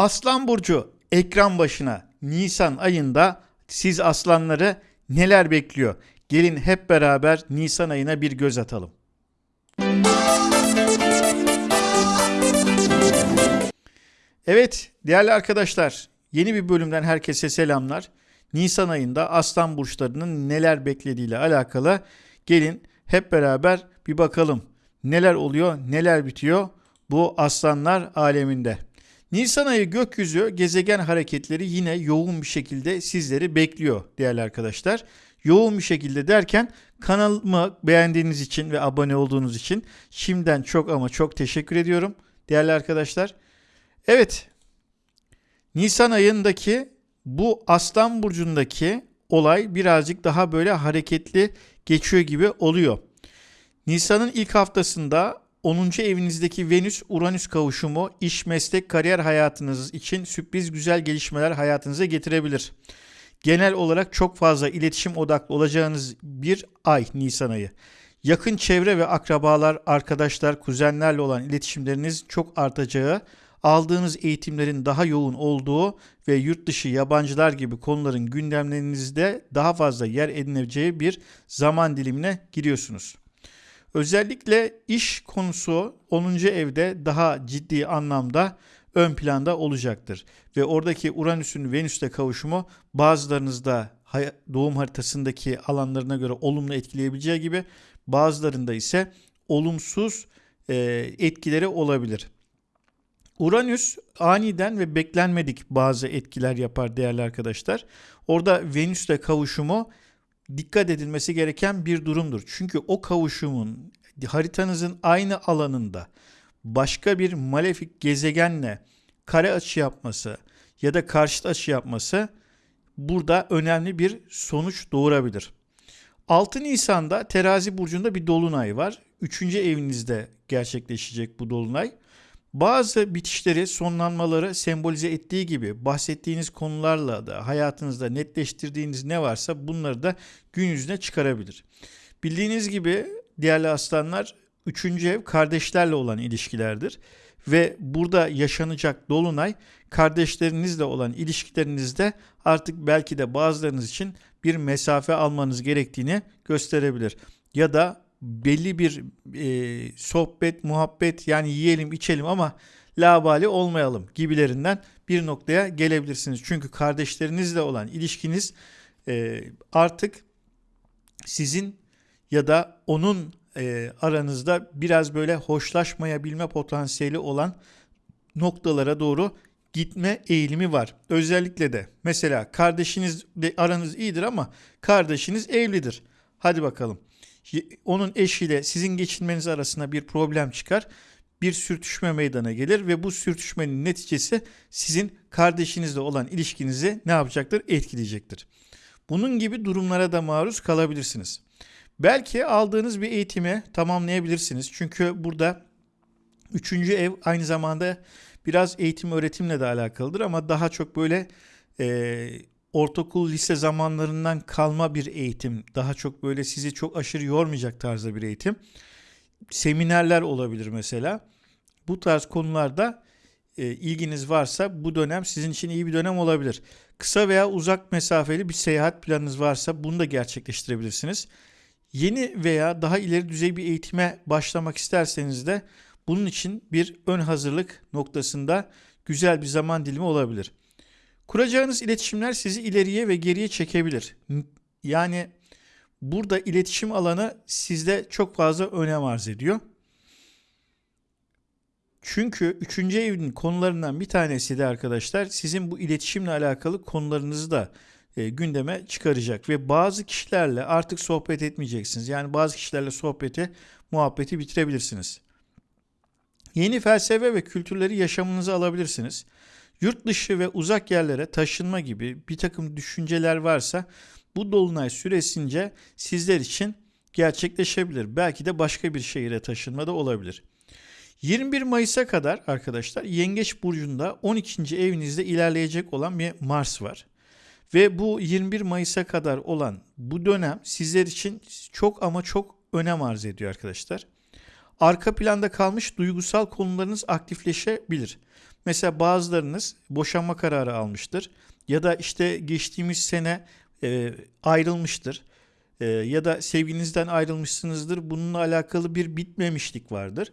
Aslan Burcu ekran başına Nisan ayında siz aslanları neler bekliyor? Gelin hep beraber Nisan ayına bir göz atalım. Evet değerli arkadaşlar yeni bir bölümden herkese selamlar. Nisan ayında aslan burçlarının neler beklediğiyle alakalı gelin hep beraber bir bakalım. Neler oluyor, neler bitiyor bu aslanlar aleminde. Nisan ayı gökyüzü gezegen hareketleri yine yoğun bir şekilde sizleri bekliyor değerli arkadaşlar. Yoğun bir şekilde derken kanalımı beğendiğiniz için ve abone olduğunuz için şimdiden çok ama çok teşekkür ediyorum değerli arkadaşlar. Evet Nisan ayındaki bu Aslan Burcu'ndaki olay birazcık daha böyle hareketli geçiyor gibi oluyor. Nisan'ın ilk haftasında 10. evinizdeki Venüs-Uranüs kavuşumu iş, meslek, kariyer hayatınız için sürpriz güzel gelişmeler hayatınıza getirebilir. Genel olarak çok fazla iletişim odaklı olacağınız bir ay Nisan ayı. Yakın çevre ve akrabalar, arkadaşlar, kuzenlerle olan iletişimleriniz çok artacağı, aldığınız eğitimlerin daha yoğun olduğu ve yurt dışı yabancılar gibi konuların gündemlerinizde daha fazla yer edineceği bir zaman dilimine giriyorsunuz. Özellikle iş konusu 10. evde daha ciddi anlamda ön planda olacaktır. Ve oradaki Uranüs'ün Venüs'te kavuşumu bazılarınızda doğum haritasındaki alanlarına göre olumlu etkileyebileceği gibi bazılarında ise olumsuz e, etkileri olabilir. Uranüs aniden ve beklenmedik bazı etkiler yapar değerli arkadaşlar. Orada Venüs'le kavuşumu dikkat edilmesi gereken bir durumdur. Çünkü o kavuşumun haritanızın aynı alanında başka bir malefik gezegenle kare açı yapması ya da karşıt açı yapması burada önemli bir sonuç doğurabilir. 6 Nisan'da Terazi burcunda bir dolunay var. 3. evinizde gerçekleşecek bu dolunay. Bazı bitişleri, sonlanmaları sembolize ettiği gibi bahsettiğiniz konularla da hayatınızda netleştirdiğiniz ne varsa bunları da gün yüzüne çıkarabilir. Bildiğiniz gibi değerli aslanlar 3. ev kardeşlerle olan ilişkilerdir. Ve burada yaşanacak dolunay kardeşlerinizle olan ilişkilerinizde artık belki de bazılarınız için bir mesafe almanız gerektiğini gösterebilir. Ya da belli bir e, sohbet, muhabbet yani yiyelim içelim ama labali olmayalım gibilerinden bir noktaya gelebilirsiniz. Çünkü kardeşlerinizle olan ilişkiniz e, artık sizin ya da onun e, aranızda biraz böyle hoşlaşmayabilme potansiyeli olan noktalara doğru gitme eğilimi var. Özellikle de mesela kardeşinizle aranız iyidir ama kardeşiniz evlidir. Hadi bakalım onun eşiyle sizin geçinmeniz arasında bir problem çıkar. Bir sürtüşme meydana gelir ve bu sürtüşmenin neticesi sizin kardeşinizle olan ilişkinizi ne yapacaktır? Etkileyecektir. Bunun gibi durumlara da maruz kalabilirsiniz. Belki aldığınız bir eğitimi tamamlayabilirsiniz. Çünkü burada üçüncü ev aynı zamanda biraz eğitim öğretimle de alakalıdır ama daha çok böyle e, ortaokul lise zamanlarından kalma bir eğitim. Daha çok böyle sizi çok aşırı yormayacak tarzda bir eğitim. Seminerler olabilir mesela. Bu tarz konularda e, ilginiz varsa bu dönem sizin için iyi bir dönem olabilir. Kısa veya uzak mesafeli bir seyahat planınız varsa bunu da gerçekleştirebilirsiniz. Yeni veya daha ileri düzey bir eğitime başlamak isterseniz de bunun için bir ön hazırlık noktasında güzel bir zaman dilimi olabilir. Kuracağınız iletişimler sizi ileriye ve geriye çekebilir. Yani burada iletişim alanı sizde çok fazla önem arz ediyor. Çünkü üçüncü evin konularından bir tanesi de arkadaşlar sizin bu iletişimle alakalı konularınızı da e, gündeme çıkaracak ve bazı kişilerle artık sohbet etmeyeceksiniz. Yani bazı kişilerle sohbeti, muhabbeti bitirebilirsiniz. Yeni felsefe ve kültürleri yaşamınıza alabilirsiniz. Yurt dışı ve uzak yerlere taşınma gibi bir takım düşünceler varsa bu dolunay süresince sizler için gerçekleşebilir. Belki de başka bir şehire taşınma da olabilir. 21 Mayıs'a kadar arkadaşlar Yengeç burcunda 12. evinizde ilerleyecek olan bir Mars var. Ve bu 21 Mayıs'a kadar olan bu dönem sizler için çok ama çok önem arz ediyor arkadaşlar. Arka planda kalmış duygusal konularınız aktifleşebilir. Mesela bazılarınız boşanma kararı almıştır ya da işte geçtiğimiz sene e, ayrılmıştır e, ya da sevginizden ayrılmışsınızdır. Bununla alakalı bir bitmemişlik vardır.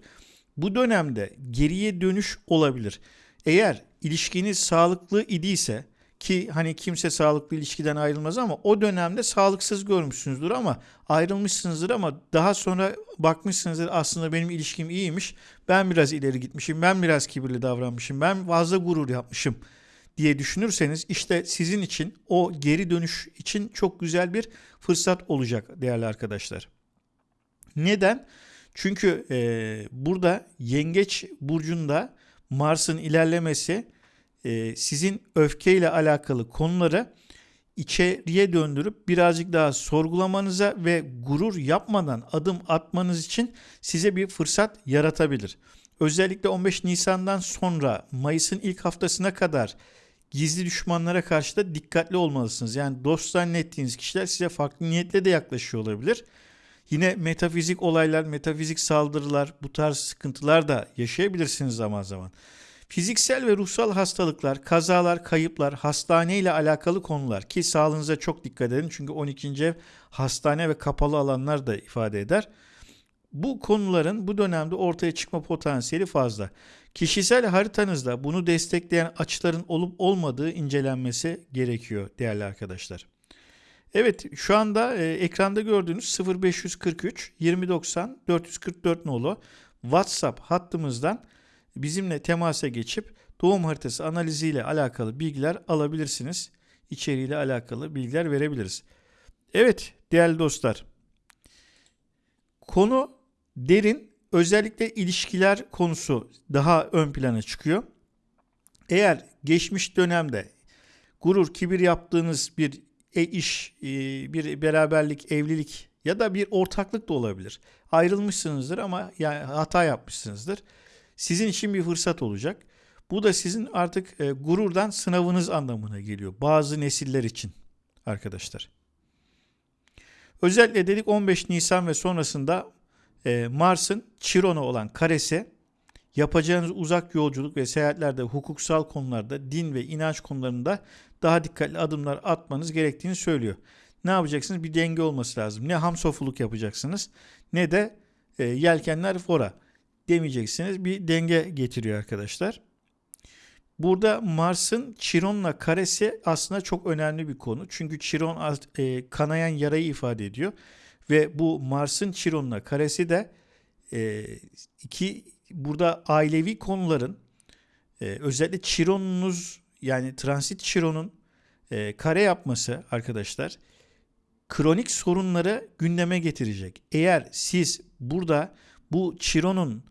Bu dönemde geriye dönüş olabilir. Eğer ilişkiniz sağlıklı idiyse ki hani kimse sağlıklı ilişkiden ayrılmaz ama o dönemde sağlıksız görmüşsünüzdür ama ayrılmışsınızdır ama daha sonra bakmışsınızdır aslında benim ilişkim iyiymiş. Ben biraz ileri gitmişim. Ben biraz kibirli davranmışım. Ben fazla gurur yapmışım diye düşünürseniz işte sizin için o geri dönüş için çok güzel bir fırsat olacak değerli arkadaşlar. Neden? Çünkü e, burada Yengeç burcunda Mars'ın ilerlemesi e, sizin öfkeyle alakalı konuları içeriye döndürüp birazcık daha sorgulamanıza ve gurur yapmadan adım atmanız için size bir fırsat yaratabilir. Özellikle 15 Nisan'dan sonra Mayıs'ın ilk haftasına kadar gizli düşmanlara karşı da dikkatli olmalısınız. Yani dost zannettiğiniz kişiler size farklı niyetle de yaklaşıyor olabilir. Yine metafizik olaylar, metafizik saldırılar, bu tarz sıkıntılar da yaşayabilirsiniz zaman zaman. Fiziksel ve ruhsal hastalıklar, kazalar, kayıplar, hastane ile alakalı konular ki sağlığınıza çok dikkat edin. Çünkü 12. ev hastane ve kapalı alanlar da ifade eder. Bu konuların bu dönemde ortaya çıkma potansiyeli fazla. Kişisel haritanızda bunu destekleyen açıların olup olmadığı incelenmesi gerekiyor değerli arkadaşlar. Evet şu anda e, ekranda gördüğünüz 0543 2090 444 nolu WhatsApp hattımızdan bizimle temasa geçip doğum haritası analiziyle alakalı bilgiler alabilirsiniz. İçeriğiyle alakalı bilgiler verebiliriz. Evet değerli dostlar. Konu derin özellikle ilişkiler konusu daha ön plana çıkıyor. Eğer geçmiş dönemde gurur, kibir yaptığınız bir e iş, e, bir beraberlik, evlilik ya da bir ortaklık da olabilir. Ayrılmışsınızdır ama yani hata yapmışsınızdır. Sizin için bir fırsat olacak. Bu da sizin artık e, gururdan sınavınız anlamına geliyor. Bazı nesiller için arkadaşlar. Özellikle dedik 15 Nisan ve sonrasında e, Mars'ın Chiron'a olan karesi yapacağınız uzak yolculuk ve seyahatlerde hukuksal konularda din ve inanç konularında daha dikkatli adımlar atmanız gerektiğini söylüyor. Ne yapacaksınız? Bir denge olması lazım. Ne hamsofuluk yapacaksınız ne de e, yelkenler fora demeyeceksiniz. Bir denge getiriyor arkadaşlar. Burada Mars'ın Chiron'la karesi aslında çok önemli bir konu. Çünkü Chiron e, kanayan yarayı ifade ediyor. Ve bu Mars'ın Chiron'la karesi de e, iki burada ailevi konuların e, özellikle Chiron'unuz yani transit Chiron'un e, kare yapması arkadaşlar kronik sorunları gündeme getirecek. Eğer siz burada bu Chiron'un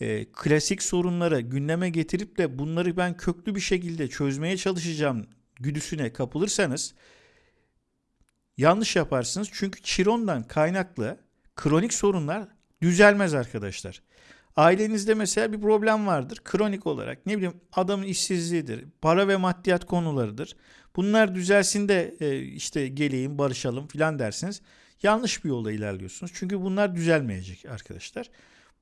e, klasik sorunları gündeme getirip de bunları ben köklü bir şekilde çözmeye çalışacağım güdüsüne kapılırsanız yanlış yaparsınız. Çünkü Chiron'dan kaynaklı kronik sorunlar düzelmez arkadaşlar. Ailenizde mesela bir problem vardır. Kronik olarak ne bileyim adamın işsizliğidir, para ve maddiyat konularıdır. Bunlar düzelsin de e, işte geleyim barışalım filan dersiniz. Yanlış bir yolda ilerliyorsunuz. Çünkü bunlar düzelmeyecek arkadaşlar.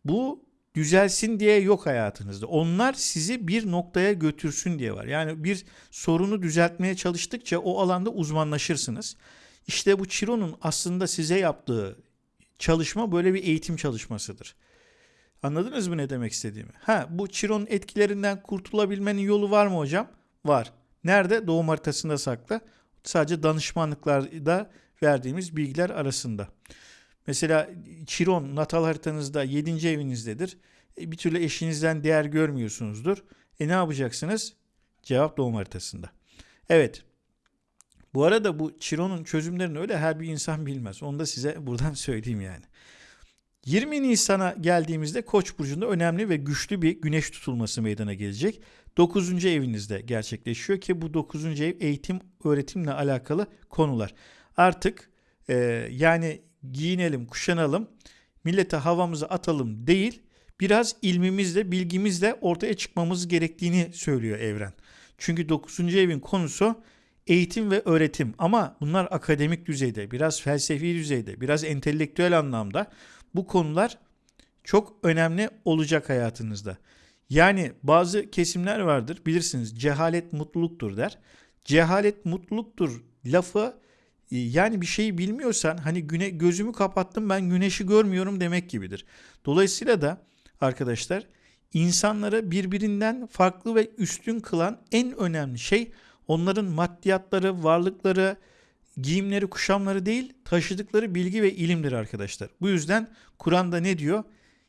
Bu düzelsin diye yok hayatınızda. Onlar sizi bir noktaya götürsün diye var. Yani bir sorunu düzeltmeye çalıştıkça o alanda uzmanlaşırsınız. İşte bu Chiron'un aslında size yaptığı çalışma böyle bir eğitim çalışmasıdır. Anladınız mı ne demek istediğimi? Ha bu Chiron etkilerinden kurtulabilmenin yolu var mı hocam? Var. Nerede? Doğum haritasında saklı. Sadece danışmanlıklarda verdiğimiz bilgiler arasında. Mesela Chiron natal haritanızda 7. evinizdedir. E, bir türlü eşinizden değer görmüyorsunuzdur. E ne yapacaksınız? Cevap doğum haritasında. Evet. Bu arada bu Chiron'un çözümlerini öyle her bir insan bilmez. Onu da size buradan söyleyeyim yani. 20 Nisan'a geldiğimizde Koç burcunda önemli ve güçlü bir güneş tutulması meydana gelecek. 9. evinizde gerçekleşiyor ki bu 9. ev eğitim öğretimle alakalı konular. Artık e, yani giyinelim, kuşanalım, millete havamızı atalım değil, biraz ilmimizle, bilgimizle ortaya çıkmamız gerektiğini söylüyor evren. Çünkü 9. evin konusu eğitim ve öğretim ama bunlar akademik düzeyde, biraz felsefi düzeyde, biraz entelektüel anlamda bu konular çok önemli olacak hayatınızda. Yani bazı kesimler vardır bilirsiniz cehalet mutluluktur der. Cehalet mutluluktur lafı yani bir şeyi bilmiyorsan hani güne gözümü kapattım ben güneşi görmüyorum demek gibidir. Dolayısıyla da arkadaşlar insanları birbirinden farklı ve üstün kılan en önemli şey onların maddiyatları, varlıkları, giyimleri, kuşamları değil, taşıdıkları bilgi ve ilimdir arkadaşlar. Bu yüzden Kur'an'da ne diyor?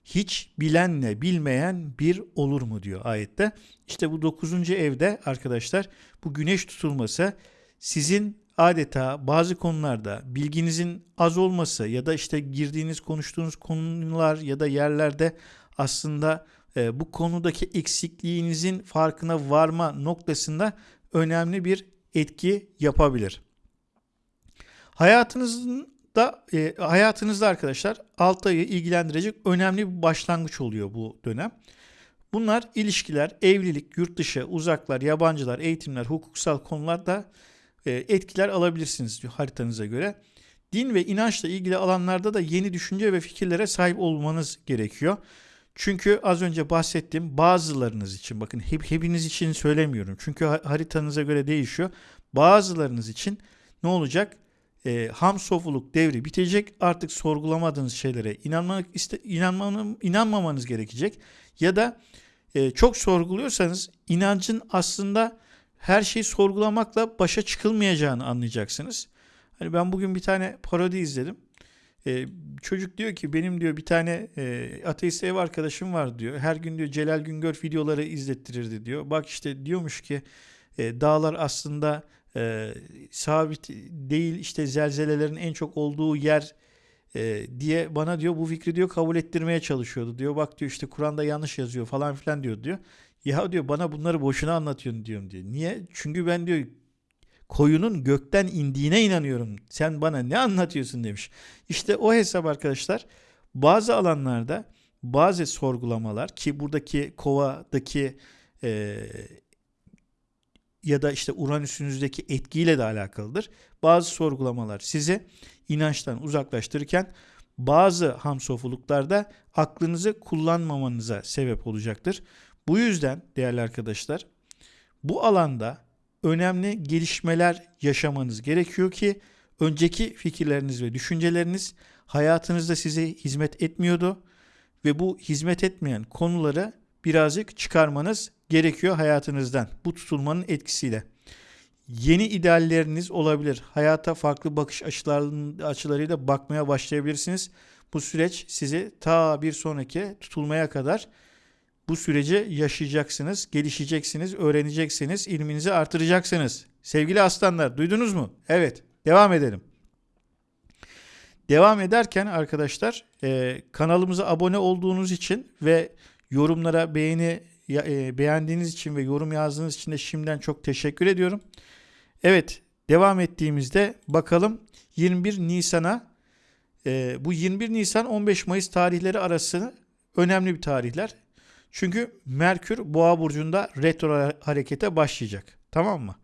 Hiç bilenle bilmeyen bir olur mu diyor ayette. İşte bu dokuzuncu evde arkadaşlar bu güneş tutulması sizin adeta bazı konularda bilginizin az olması ya da işte girdiğiniz konuştuğunuz konular ya da yerlerde aslında e, bu konudaki eksikliğinizin farkına varma noktasında önemli bir etki yapabilir. Hayatınızda e, hayatınızda arkadaşlar 6 ayı ilgilendirecek önemli bir başlangıç oluyor bu dönem. Bunlar ilişkiler, evlilik, yurt dışı, uzaklar, yabancılar, eğitimler, hukuksal konularda e, etkiler alabilirsiniz diyor haritanıza göre. Din ve inançla ilgili alanlarda da yeni düşünce ve fikirlere sahip olmanız gerekiyor. Çünkü az önce bahsettiğim bazılarınız için bakın hep, hepiniz için söylemiyorum. Çünkü haritanıza göre değişiyor. Bazılarınız için ne olacak? E, ham sofuluk devri bitecek. Artık sorgulamadığınız şeylere inanmak iste, inanmanın, inanmamanız gerekecek. Ya da e, çok sorguluyorsanız inancın aslında her şeyi sorgulamakla başa çıkılmayacağını anlayacaksınız. Hani ben bugün bir tane parodi izledim. Ee, çocuk diyor ki benim diyor bir tane e, ateist ev arkadaşım var diyor. Her gün diyor Celal Güngör videoları izlettirirdi diyor. Bak işte diyormuş ki e, dağlar aslında e, sabit değil işte zelzelelerin en çok olduğu yer e, diye bana diyor bu fikri diyor kabul ettirmeye çalışıyordu diyor. Bak diyor işte Kur'an'da yanlış yazıyor falan filan diyor diyor. Ya diyor bana bunları boşuna anlatıyorsun diyorum diyor. Niye? Çünkü ben diyor koyunun gökten indiğine inanıyorum. Sen bana ne anlatıyorsun demiş. İşte o hesap arkadaşlar bazı alanlarda bazı sorgulamalar ki buradaki kovadaki e, ya da işte Uranüs'ünüzdeki etkiyle de alakalıdır. Bazı sorgulamalar sizi inançtan uzaklaştırırken bazı hamsofuluklarda aklınızı kullanmamanıza sebep olacaktır. Bu yüzden değerli arkadaşlar bu alanda önemli gelişmeler yaşamanız gerekiyor ki önceki fikirleriniz ve düşünceleriniz hayatınızda size hizmet etmiyordu ve bu hizmet etmeyen konuları birazcık çıkarmanız gerekiyor hayatınızdan bu tutulmanın etkisiyle. Yeni idealleriniz olabilir. Hayata farklı bakış açılarıyla bakmaya başlayabilirsiniz. Bu süreç sizi ta bir sonraki tutulmaya kadar bu süreci yaşayacaksınız, gelişeceksiniz, öğreneceksiniz, ilminizi artıracaksınız. Sevgili aslanlar duydunuz mu? Evet devam edelim. Devam ederken arkadaşlar e, kanalımıza abone olduğunuz için ve yorumlara beğeni e, beğendiğiniz için ve yorum yazdığınız için de şimdiden çok teşekkür ediyorum. Evet devam ettiğimizde bakalım 21 Nisan'a e, bu 21 Nisan 15 Mayıs tarihleri arası önemli bir tarihler. Çünkü Merkür Boğa burcunda retro harekete başlayacak. Tamam mı?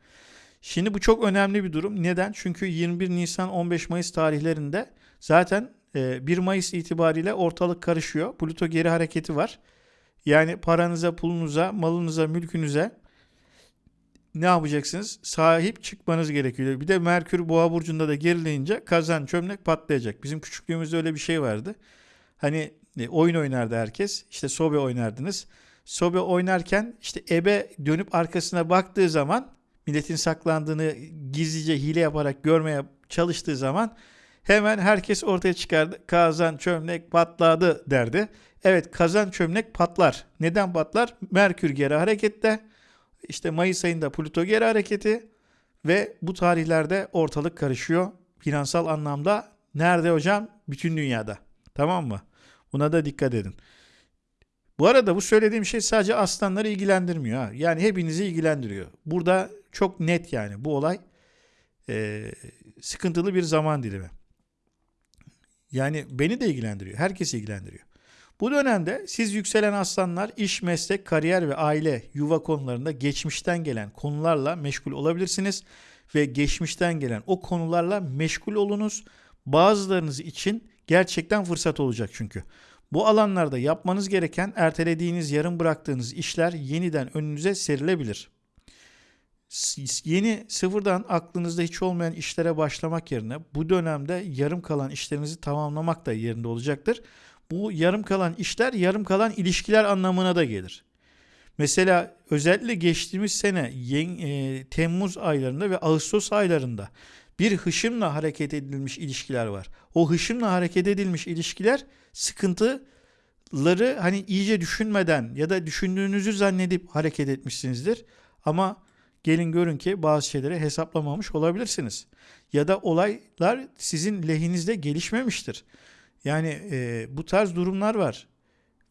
Şimdi bu çok önemli bir durum. Neden? Çünkü 21 Nisan 15 Mayıs tarihlerinde zaten 1 e, Mayıs itibariyle ortalık karışıyor. Plüto geri hareketi var. Yani paranıza, pulunuza, malınıza, mülkünüze ne yapacaksınız? Sahip çıkmanız gerekiyor. Bir de Merkür Boğa burcunda da gerileyince kazan çömlek patlayacak. Bizim küçüklüğümüzde öyle bir şey vardı. Hani e, oyun oynardı herkes. İşte sobe oynardınız. Sobe oynarken işte ebe dönüp arkasına baktığı zaman milletin saklandığını gizlice hile yaparak görmeye çalıştığı zaman hemen herkes ortaya çıkardı. Kazan çömlek patladı derdi. Evet kazan çömlek patlar. Neden patlar? Merkür geri harekette. İşte Mayıs ayında Plüto geri hareketi ve bu tarihlerde ortalık karışıyor. Finansal anlamda nerede hocam? Bütün dünyada. Tamam mı? Buna da dikkat edin. Bu arada bu söylediğim şey sadece aslanları ilgilendirmiyor. Ha. Yani hepinizi ilgilendiriyor. Burada çok net yani bu olay e, sıkıntılı bir zaman dilimi. Yani beni de ilgilendiriyor. Herkesi ilgilendiriyor. Bu dönemde siz yükselen aslanlar iş, meslek, kariyer ve aile, yuva konularında geçmişten gelen konularla meşgul olabilirsiniz ve geçmişten gelen o konularla meşgul olunuz. Bazılarınız için Gerçekten fırsat olacak çünkü. Bu alanlarda yapmanız gereken ertelediğiniz, yarım bıraktığınız işler yeniden önünüze serilebilir. Yeni sıfırdan aklınızda hiç olmayan işlere başlamak yerine bu dönemde yarım kalan işlerinizi tamamlamak da yerinde olacaktır. Bu yarım kalan işler yarım kalan ilişkiler anlamına da gelir. Mesela özellikle geçtiğimiz sene e, Temmuz aylarında ve Ağustos aylarında bir hışımla hareket edilmiş ilişkiler var. O hışımla hareket edilmiş ilişkiler sıkıntıları hani iyice düşünmeden ya da düşündüğünüzü zannedip hareket etmişsinizdir. Ama gelin görün ki bazı şeyleri hesaplamamış olabilirsiniz. Ya da olaylar sizin lehinizde gelişmemiştir. Yani e, bu tarz durumlar var.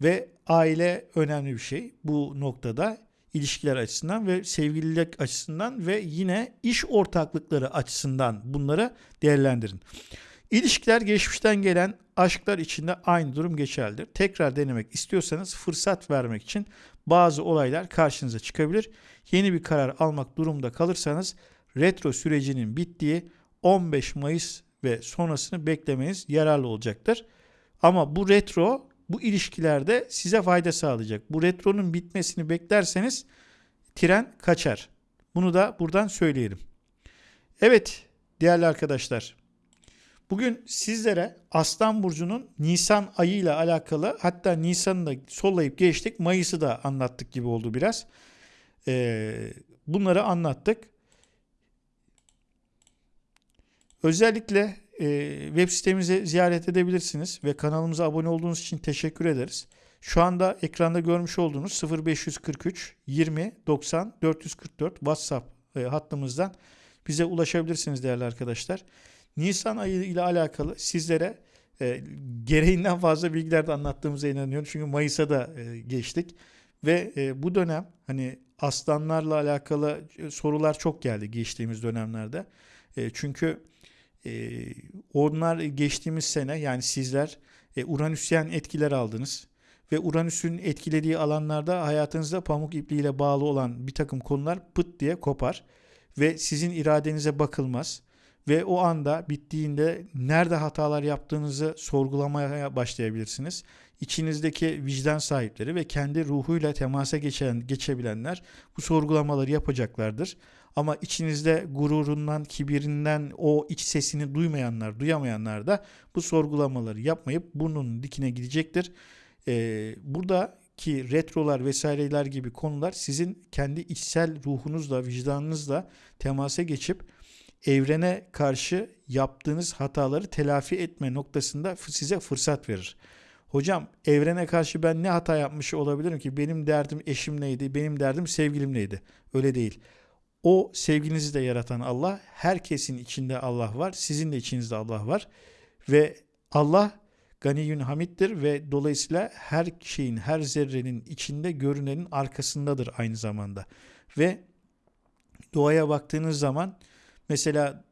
Ve aile önemli bir şey bu noktada ilişkiler açısından ve sevgililik açısından ve yine iş ortaklıkları açısından bunları değerlendirin. İlişkiler geçmişten gelen aşklar içinde aynı durum geçerlidir. Tekrar denemek istiyorsanız fırsat vermek için bazı olaylar karşınıza çıkabilir. Yeni bir karar almak durumunda kalırsanız retro sürecinin bittiği 15 Mayıs ve sonrasını beklemeniz yararlı olacaktır. Ama bu retro bu ilişkilerde size fayda sağlayacak. Bu retronun bitmesini beklerseniz tren kaçar. Bunu da buradan söyleyelim. Evet değerli arkadaşlar. Bugün sizlere Aslan Burcu'nun Nisan ayıyla alakalı hatta Nisan'ı da sollayıp geçtik. Mayıs'ı da anlattık gibi oldu biraz. Ee, bunları anlattık. Özellikle e, web sitemizi ziyaret edebilirsiniz ve kanalımıza abone olduğunuz için teşekkür ederiz. Şu anda ekranda görmüş olduğunuz 0543 20 90 444 WhatsApp e, hattımızdan bize ulaşabilirsiniz değerli arkadaşlar. Nisan ayı ile alakalı sizlere e, gereğinden fazla bilgiler de anlattığımıza inanıyorum. Çünkü Mayıs'a da e, geçtik ve e, bu dönem hani aslanlarla alakalı e, sorular çok geldi geçtiğimiz dönemlerde. E, çünkü e, onlar geçtiğimiz sene yani sizler e, Uranüsyen etkiler aldınız. Ve Uranüs'ün etkilediği alanlarda hayatınızda pamuk ipliğiyle bağlı olan bir takım konular pıt diye kopar. Ve sizin iradenize bakılmaz. Ve o anda bittiğinde nerede hatalar yaptığınızı sorgulamaya başlayabilirsiniz. İçinizdeki vicdan sahipleri ve kendi ruhuyla temasa geçen geçebilenler bu sorgulamaları yapacaklardır. Ama içinizde gururundan, kibirinden o iç sesini duymayanlar, duyamayanlar da bu sorgulamaları yapmayıp burnunun dikine gidecektir. Ee, buradaki retrolar vesaireler gibi konular sizin kendi içsel ruhunuzla, vicdanınızla temasa geçip evrene karşı yaptığınız hataları telafi etme noktasında size fırsat verir. Hocam evrene karşı ben ne hata yapmış olabilirim ki? Benim derdim eşim neydi? Benim derdim sevgilim neydi? Öyle değil. O sevginizi de yaratan Allah, herkesin içinde Allah var, sizin de içinizde Allah var ve Allah Ganiyün Hamid'dir ve dolayısıyla her şeyin, her zerrenin içinde görünenin arkasındadır aynı zamanda. Ve doğaya baktığınız zaman mesela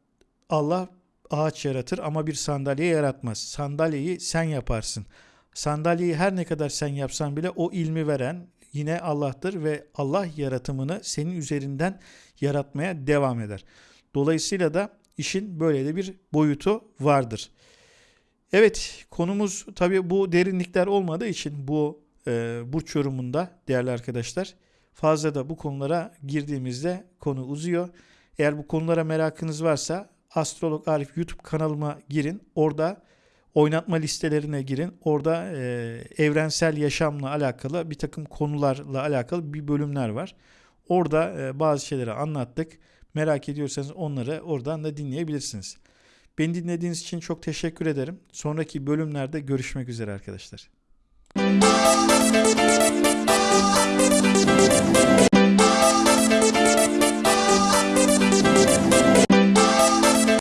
Allah ağaç yaratır ama bir sandalye yaratmaz. Sandalyeyi sen yaparsın. Sandalyeyi her ne kadar sen yapsan bile o ilmi veren yine Allah'tır ve Allah yaratımını senin üzerinden yaratmaya devam eder. Dolayısıyla da işin böyle de bir boyutu vardır. Evet konumuz tabii bu derinlikler olmadığı için bu e, burç yorumunda değerli arkadaşlar fazla da bu konulara girdiğimizde konu uzuyor. Eğer bu konulara merakınız varsa Astrolog Arif YouTube kanalıma girin. Orada oynatma listelerine girin. Orada e, evrensel yaşamla alakalı bir takım konularla alakalı bir bölümler var. Orada e, bazı şeyleri anlattık. Merak ediyorsanız onları oradan da dinleyebilirsiniz. Beni dinlediğiniz için çok teşekkür ederim. Sonraki bölümlerde görüşmek üzere arkadaşlar.